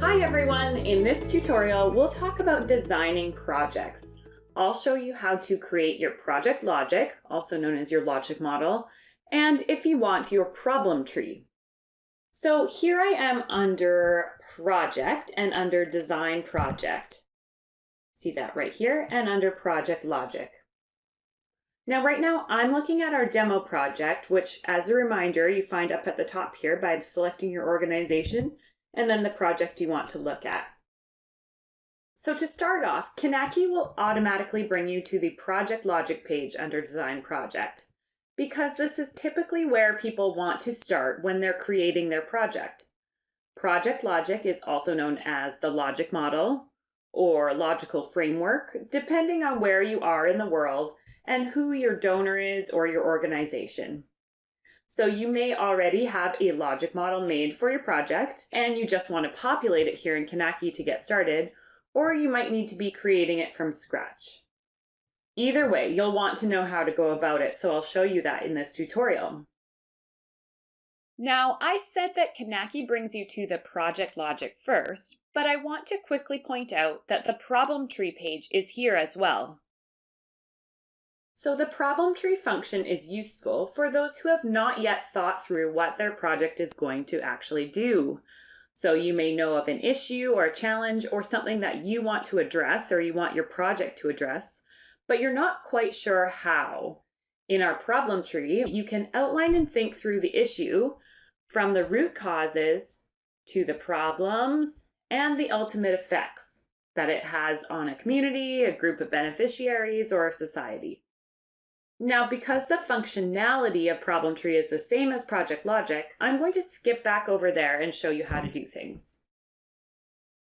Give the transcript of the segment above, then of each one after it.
Hi everyone! In this tutorial, we'll talk about designing projects. I'll show you how to create your project logic, also known as your logic model, and if you want, your problem tree. So here I am under project and under design project. See that right here and under project logic. Now right now I'm looking at our demo project, which as a reminder, you find up at the top here by selecting your organization and then the project you want to look at. So to start off, Kinaki will automatically bring you to the project logic page under design project because this is typically where people want to start when they're creating their project. Project logic is also known as the logic model or logical framework, depending on where you are in the world and who your donor is or your organization. So you may already have a logic model made for your project and you just want to populate it here in Kinaki to get started, or you might need to be creating it from scratch. Either way, you'll want to know how to go about it, so I'll show you that in this tutorial. Now, I said that Kinaki brings you to the project logic first, but I want to quickly point out that the problem tree page is here as well. So the problem tree function is useful for those who have not yet thought through what their project is going to actually do. So you may know of an issue or a challenge or something that you want to address or you want your project to address, but you're not quite sure how. In our problem tree, you can outline and think through the issue from the root causes to the problems and the ultimate effects that it has on a community, a group of beneficiaries, or a society. Now, because the functionality of Problem Tree is the same as Project Logic, I'm going to skip back over there and show you how to do things.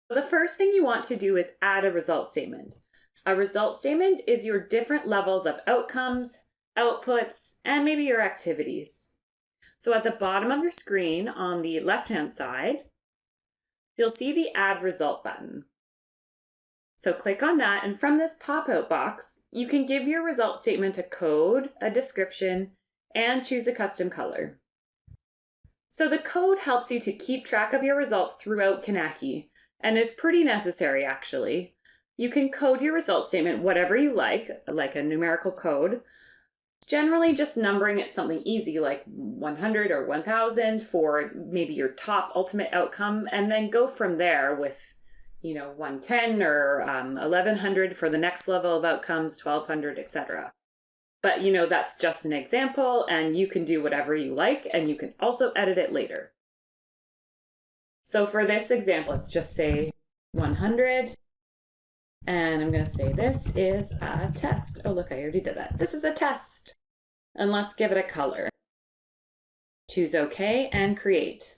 The first thing you want to do is add a result statement. A result statement is your different levels of outcomes, outputs, and maybe your activities. So at the bottom of your screen on the left-hand side, you'll see the Add Result button. So click on that, and from this pop-out box, you can give your result statement a code, a description, and choose a custom color. So the code helps you to keep track of your results throughout Kinaki and is pretty necessary actually. You can code your result statement whatever you like, like a numerical code, generally just numbering it something easy like 100 or 1000 for maybe your top ultimate outcome, and then go from there with you know, 110 or um, 1100 for the next level of outcomes, 1200, etc. But you know, that's just an example and you can do whatever you like and you can also edit it later. So for this example, let's just say 100 and I'm going to say this is a test. Oh, look, I already did that. This is a test. And let's give it a color. Choose OK and create.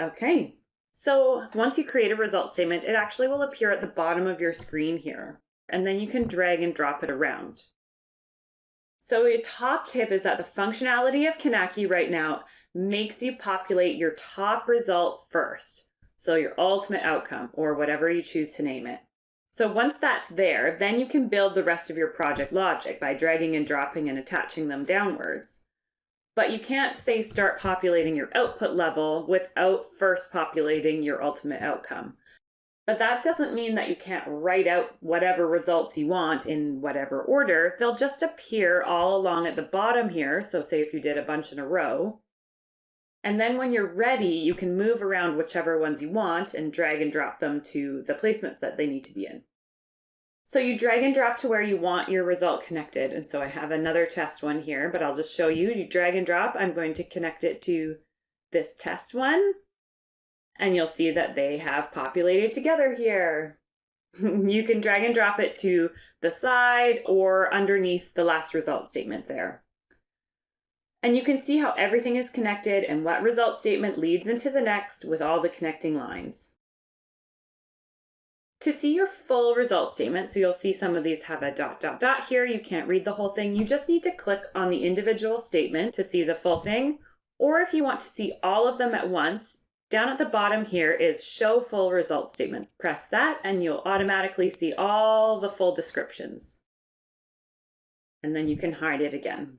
Okay, so once you create a result statement, it actually will appear at the bottom of your screen here, and then you can drag and drop it around. So a top tip is that the functionality of Kinaki right now makes you populate your top result first. So your ultimate outcome or whatever you choose to name it. So once that's there, then you can build the rest of your project logic by dragging and dropping and attaching them downwards. But you can't say start populating your output level without first populating your ultimate outcome. But that doesn't mean that you can't write out whatever results you want in whatever order. They'll just appear all along at the bottom here. So say if you did a bunch in a row. And then when you're ready, you can move around whichever ones you want and drag and drop them to the placements that they need to be in. So you drag and drop to where you want your result connected. And so I have another test one here, but I'll just show you. You drag and drop. I'm going to connect it to this test one. And you'll see that they have populated together here. you can drag and drop it to the side or underneath the last result statement there. And you can see how everything is connected and what result statement leads into the next with all the connecting lines. To see your full result statement, so you'll see some of these have a dot, dot, dot here. You can't read the whole thing. You just need to click on the individual statement to see the full thing. Or if you want to see all of them at once, down at the bottom here is show full result statements. Press that and you'll automatically see all the full descriptions. And then you can hide it again.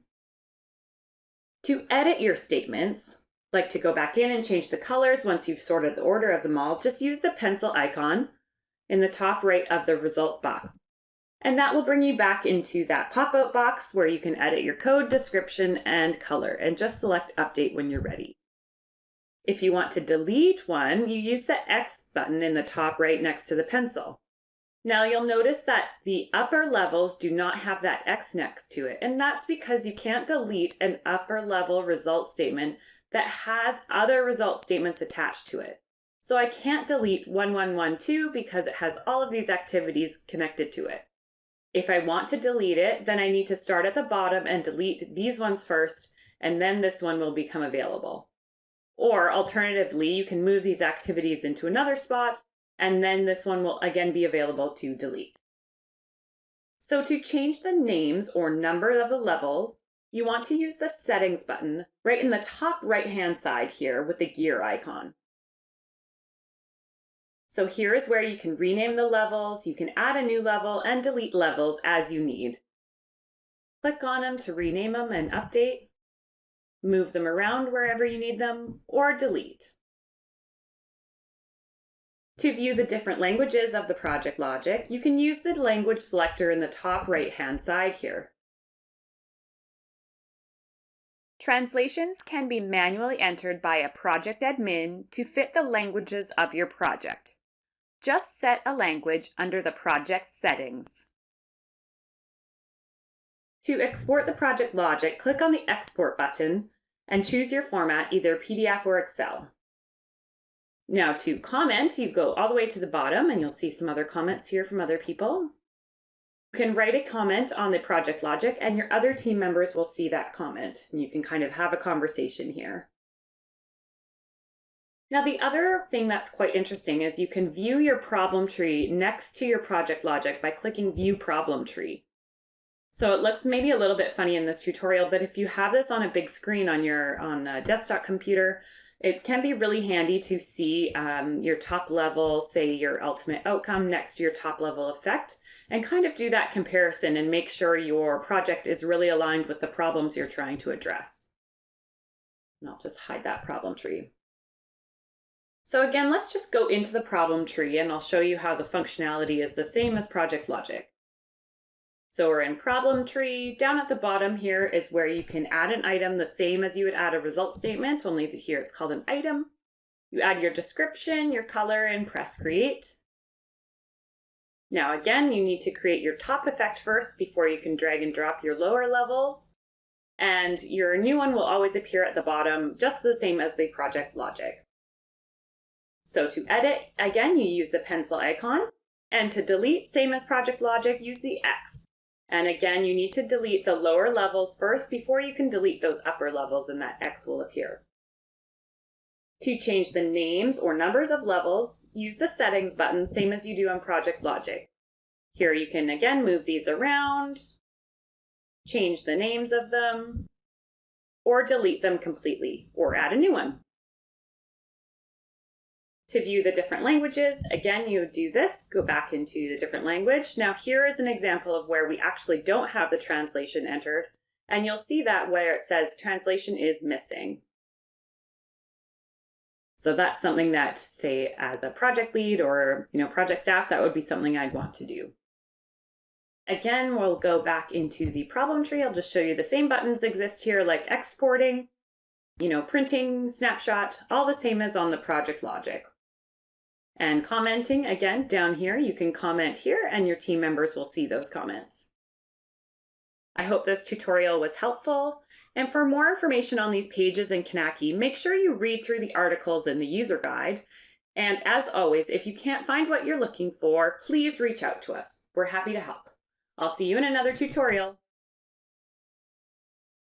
To edit your statements, like to go back in and change the colors once you've sorted the order of them all, just use the pencil icon in the top right of the result box. And that will bring you back into that pop-out box where you can edit your code, description, and color, and just select update when you're ready. If you want to delete one, you use the X button in the top right next to the pencil. Now you'll notice that the upper levels do not have that X next to it, and that's because you can't delete an upper level result statement that has other result statements attached to it. So I can't delete 1112 because it has all of these activities connected to it. If I want to delete it, then I need to start at the bottom and delete these ones first, and then this one will become available. Or alternatively, you can move these activities into another spot, and then this one will again be available to delete. So to change the names or number of the levels, you want to use the settings button right in the top right hand side here with the gear icon. So here is where you can rename the levels, you can add a new level and delete levels as you need. Click on them to rename them and update, move them around wherever you need them, or delete. To view the different languages of the project logic, you can use the language selector in the top right hand side here. Translations can be manually entered by a project admin to fit the languages of your project. Just set a language under the project settings. To export the project logic, click on the Export button and choose your format, either PDF or Excel. Now to comment, you go all the way to the bottom and you'll see some other comments here from other people. You can write a comment on the project logic and your other team members will see that comment and you can kind of have a conversation here. Now, the other thing that's quite interesting is you can view your problem tree next to your project logic by clicking View Problem Tree. So it looks maybe a little bit funny in this tutorial, but if you have this on a big screen on your on a desktop computer, it can be really handy to see um, your top level, say your ultimate outcome next to your top level effect, and kind of do that comparison and make sure your project is really aligned with the problems you're trying to address. And I'll just hide that problem tree. So again, let's just go into the problem tree and I'll show you how the functionality is the same as project logic. So we're in problem tree. Down at the bottom here is where you can add an item the same as you would add a result statement, only here it's called an item. You add your description, your color, and press create. Now again, you need to create your top effect first before you can drag and drop your lower levels. And your new one will always appear at the bottom, just the same as the project logic. So to edit, again, you use the pencil icon. And to delete, same as Project Logic, use the X. And again, you need to delete the lower levels first before you can delete those upper levels and that X will appear. To change the names or numbers of levels, use the settings button, same as you do on Project Logic. Here you can again move these around, change the names of them, or delete them completely, or add a new one. To view the different languages, again, you do this, go back into the different language. Now here is an example of where we actually don't have the translation entered, and you'll see that where it says translation is missing. So that's something that, say, as a project lead or you know project staff, that would be something I'd want to do. Again, we'll go back into the problem tree. I'll just show you the same buttons exist here, like exporting, you know, printing, snapshot, all the same as on the project logic. And commenting, again, down here, you can comment here and your team members will see those comments. I hope this tutorial was helpful. And for more information on these pages in Kinaki, make sure you read through the articles in the user guide. And as always, if you can't find what you're looking for, please reach out to us. We're happy to help. I'll see you in another tutorial.